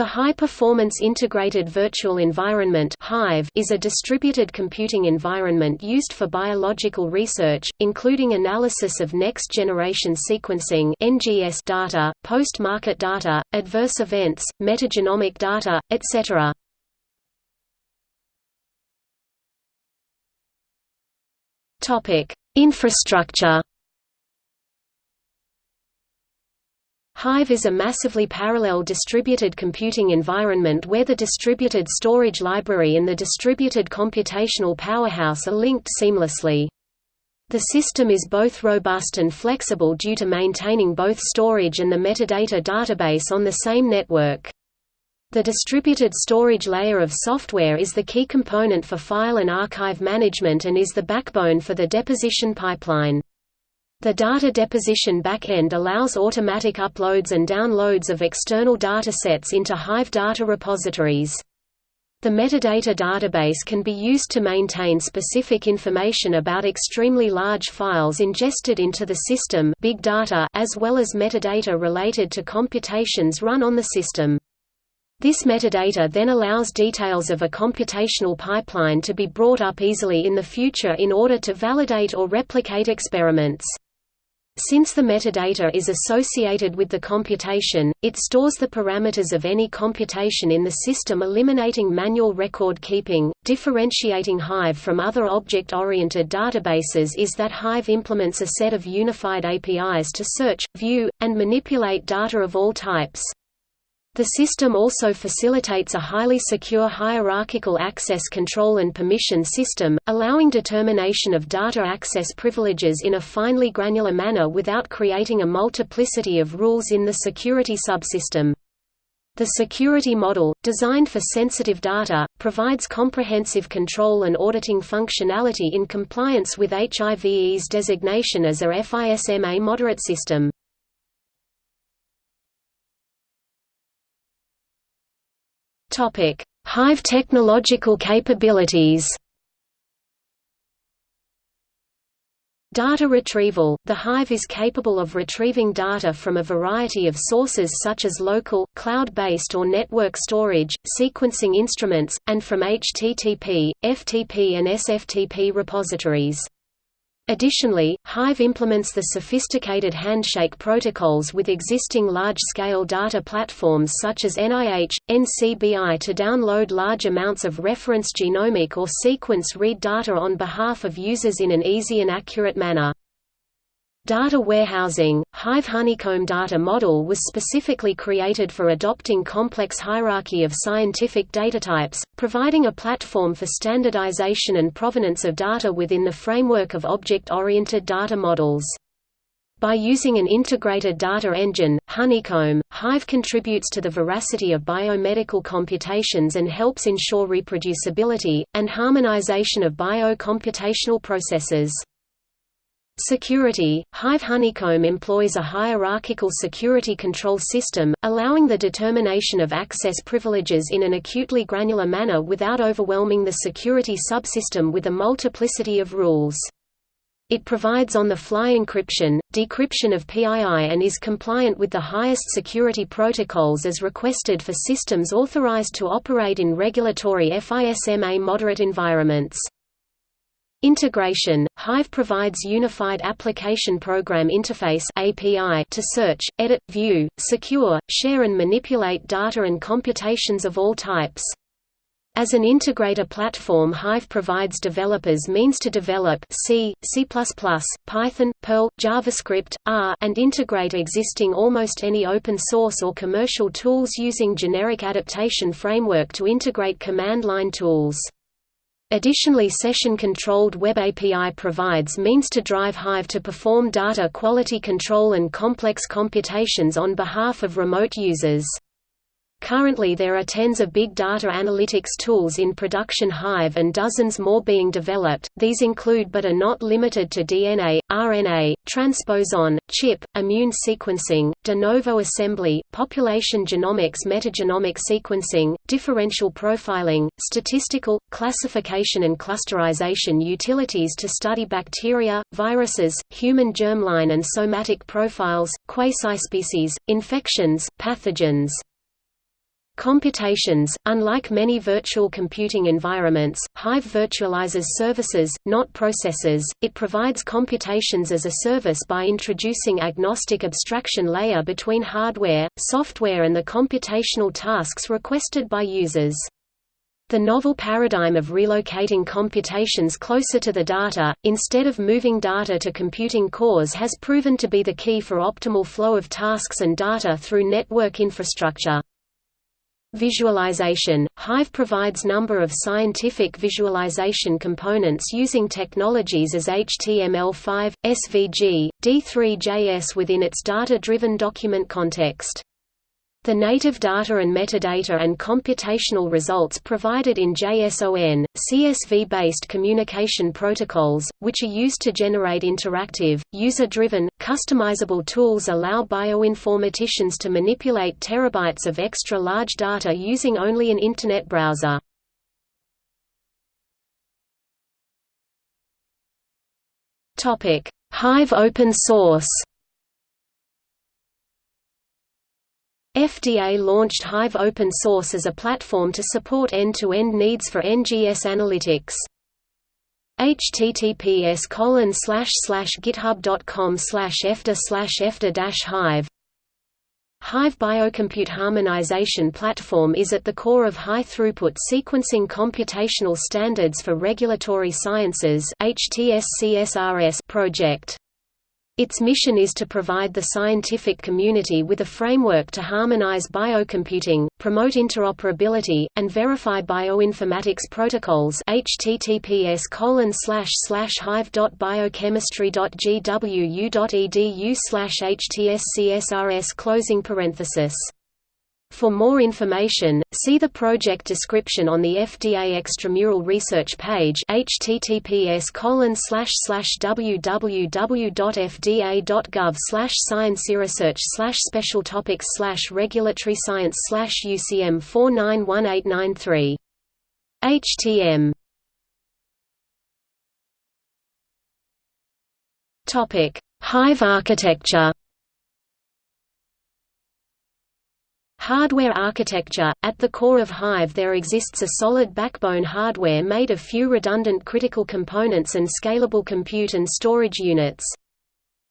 The High Performance Integrated Virtual Environment is a distributed computing environment used for biological research, including analysis of next-generation sequencing data, post-market data, adverse events, metagenomic data, etc. Infrastructure Hive is a massively parallel distributed computing environment where the distributed storage library and the distributed computational powerhouse are linked seamlessly. The system is both robust and flexible due to maintaining both storage and the metadata database on the same network. The distributed storage layer of software is the key component for file and archive management and is the backbone for the deposition pipeline. The data deposition backend allows automatic uploads and downloads of external datasets into Hive data repositories. The metadata database can be used to maintain specific information about extremely large files ingested into the system big data as well as metadata related to computations run on the system. This metadata then allows details of a computational pipeline to be brought up easily in the future in order to validate or replicate experiments. Since the metadata is associated with the computation, it stores the parameters of any computation in the system eliminating manual record keeping. Differentiating Hive from other object-oriented databases is that Hive implements a set of unified APIs to search, view, and manipulate data of all types. The system also facilitates a highly secure hierarchical access control and permission system, allowing determination of data access privileges in a finely granular manner without creating a multiplicity of rules in the security subsystem. The security model, designed for sensitive data, provides comprehensive control and auditing functionality in compliance with HIVE's designation as a FISMA moderate system. Topic: Hive technological capabilities. Data retrieval – The Hive is capable of retrieving data from a variety of sources such as local, cloud-based or network storage, sequencing instruments, and from HTTP, FTP and SFTP repositories. Additionally, Hive implements the sophisticated handshake protocols with existing large-scale data platforms such as NIH, NCBI to download large amounts of reference genomic or sequence read data on behalf of users in an easy and accurate manner. Data warehousing – Hive Honeycomb data model was specifically created for adopting complex hierarchy of scientific data types, providing a platform for standardization and provenance of data within the framework of object-oriented data models. By using an integrated data engine, Honeycomb, Hive contributes to the veracity of biomedical computations and helps ensure reproducibility, and harmonization of bio-computational processes. Security – Hive Honeycomb employs a hierarchical security control system, allowing the determination of access privileges in an acutely granular manner without overwhelming the security subsystem with a multiplicity of rules. It provides on-the-fly encryption, decryption of PII and is compliant with the highest security protocols as requested for systems authorized to operate in regulatory FISMA moderate environments. Integration – Hive provides Unified Application Program Interface API to search, edit, view, secure, share and manipulate data and computations of all types. As an integrator platform Hive provides developers means to develop C, C++, Python, Perl, JavaScript, R and integrate existing almost any open source or commercial tools using generic adaptation framework to integrate command line tools. Additionally session-controlled Web API provides means to drive Hive to perform data quality control and complex computations on behalf of remote users. Currently there are tens of big data analytics tools in production Hive and dozens more being developed, these include but are not limited to DNA, RNA, transposon, chip, immune sequencing, de novo assembly, population genomics metagenomic sequencing, differential profiling, statistical, classification and clusterization utilities to study bacteria, viruses, human germline and somatic profiles, quasi-species, infections, pathogens, Computations – Unlike many virtual computing environments, Hive virtualizes services, not processes, it provides computations as a service by introducing agnostic abstraction layer between hardware, software and the computational tasks requested by users. The novel paradigm of relocating computations closer to the data, instead of moving data to computing cores has proven to be the key for optimal flow of tasks and data through network infrastructure. Visualization – Hive provides number of scientific visualization components using technologies as HTML5, SVG, D3.js within its data-driven document context. The native data and metadata and computational results provided in JSON, CSV-based communication protocols, which are used to generate interactive, user-driven, customizable tools allow bioinformaticians to manipulate terabytes of extra-large data using only an Internet browser. Hive open source FDA launched Hive open source as a platform to support end-to-end -end needs for NGS analytics. https github.com efta efta hive Hive Biocompute Harmonization Platform is at the core of high-throughput sequencing computational standards for regulatory sciences project. Its mission is to provide the scientific community with a framework to harmonize biocomputing, promote interoperability, and verify bioinformatics protocols https hive.biochemistry.gwu.edu htscsrs closing parenthesis for more information, see the project description on the FDA Extramural Research page https www.fda.gov scienceresearch special topics regulatory science UCM 491893. HTM Hive architecture Hardware architecture – At the core of Hive there exists a solid backbone hardware made of few redundant critical components and scalable compute and storage units.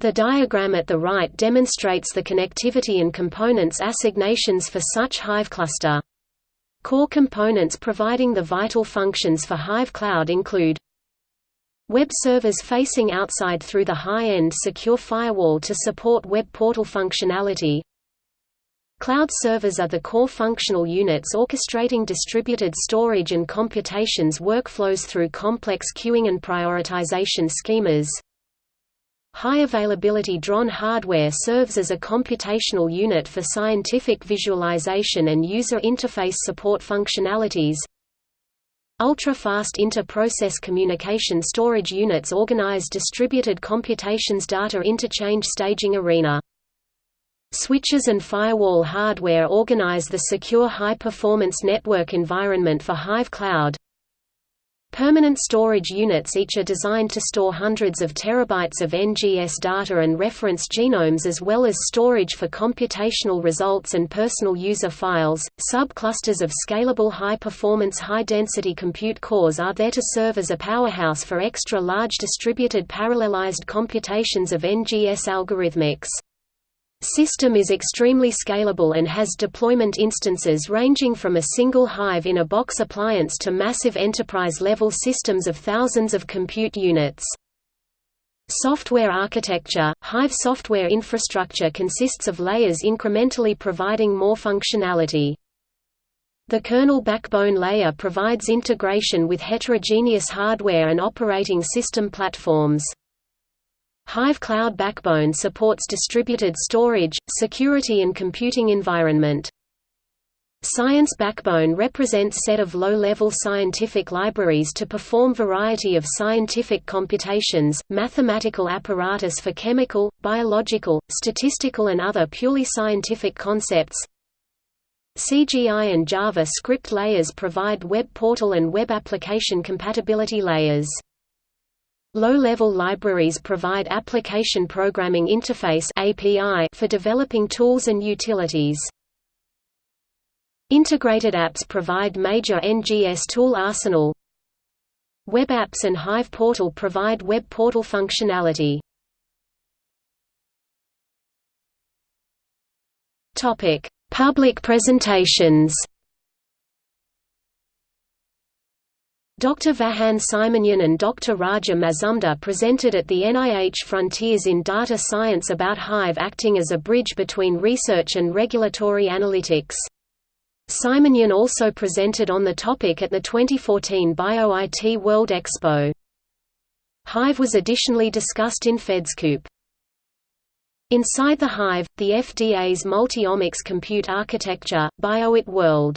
The diagram at the right demonstrates the connectivity and components assignations for such Hive cluster. Core components providing the vital functions for Hive Cloud include Web servers facing outside through the high-end secure firewall to support web portal functionality Cloud servers are the core functional units orchestrating distributed storage and computations workflows through complex queuing and prioritization schemas. High availability DRON hardware serves as a computational unit for scientific visualization and user interface support functionalities. Ultra-fast inter-process communication storage units organize distributed computations data interchange staging arena. Switches and firewall hardware organize the secure high-performance network environment for Hive Cloud. Permanent storage units each are designed to store hundreds of terabytes of NGS data and reference genomes as well as storage for computational results and personal user files. Subclusters of scalable high-performance high-density compute cores are there to serve as a powerhouse for extra large distributed parallelized computations of NGS algorithmics. System is extremely scalable and has deployment instances ranging from a single Hive-in-a-box appliance to massive enterprise-level systems of thousands of compute units. Software architecture – Hive software infrastructure consists of layers incrementally providing more functionality. The kernel backbone layer provides integration with heterogeneous hardware and operating system platforms. Hive Cloud Backbone supports distributed storage, security and computing environment. Science Backbone represents set of low-level scientific libraries to perform variety of scientific computations, mathematical apparatus for chemical, biological, statistical and other purely scientific concepts. CGI and Java script layers provide web portal and web application compatibility layers. Low-level libraries provide Application Programming Interface (API) for developing tools and utilities. Integrated apps provide major NGS tool arsenal. Web apps and Hive Portal provide web portal functionality. Topic: Public presentations. Dr. Vahan Simonyan and Dr. Raja Mazumder presented at the NIH Frontiers in Data Science about Hive acting as a bridge between research and regulatory analytics. Simonyan also presented on the topic at the 2014 BioIT World Expo. Hive was additionally discussed in FedScoop. Inside the Hive, the FDA's multi-omics compute architecture, BioIT World